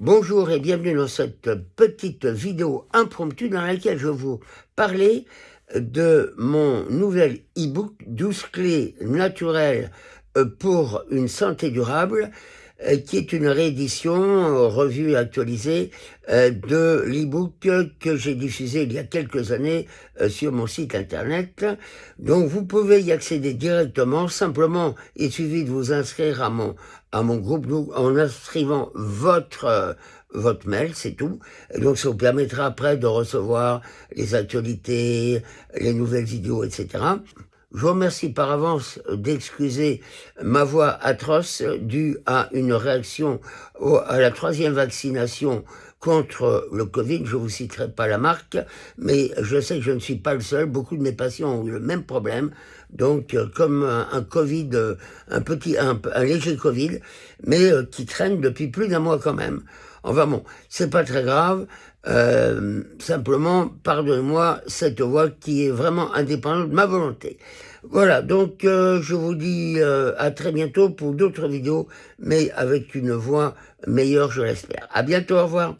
Bonjour et bienvenue dans cette petite vidéo impromptue dans laquelle je vous parlais de mon nouvel e-book 12 clés naturelles pour une santé durable qui est une réédition, euh, revue et actualisée euh, de l'e-book que j'ai diffusé il y a quelques années sur mon site internet. Donc vous pouvez y accéder directement, simplement il suffit de vous inscrire à mon, à mon groupe en inscrivant votre votre mail, c'est tout. donc ça vous permettra après de recevoir les actualités, les nouvelles vidéos, etc. Je vous remercie par avance d'excuser ma voix atroce due à une réaction à la troisième vaccination contre le Covid. Je vous citerai pas la marque, mais je sais que je ne suis pas le seul. Beaucoup de mes patients ont le même problème. Donc, comme un, Covid, un petit, un, léger Covid, mais euh, qui traîne depuis plus d'un mois quand même. Enfin bon, c'est pas très grave. Euh, simplement, pardonnez-moi cette voix qui est vraiment indépendante de ma volonté. Voilà, donc euh, je vous dis euh, à très bientôt pour d'autres vidéos, mais avec une voix meilleure, je l'espère. À bientôt, au revoir.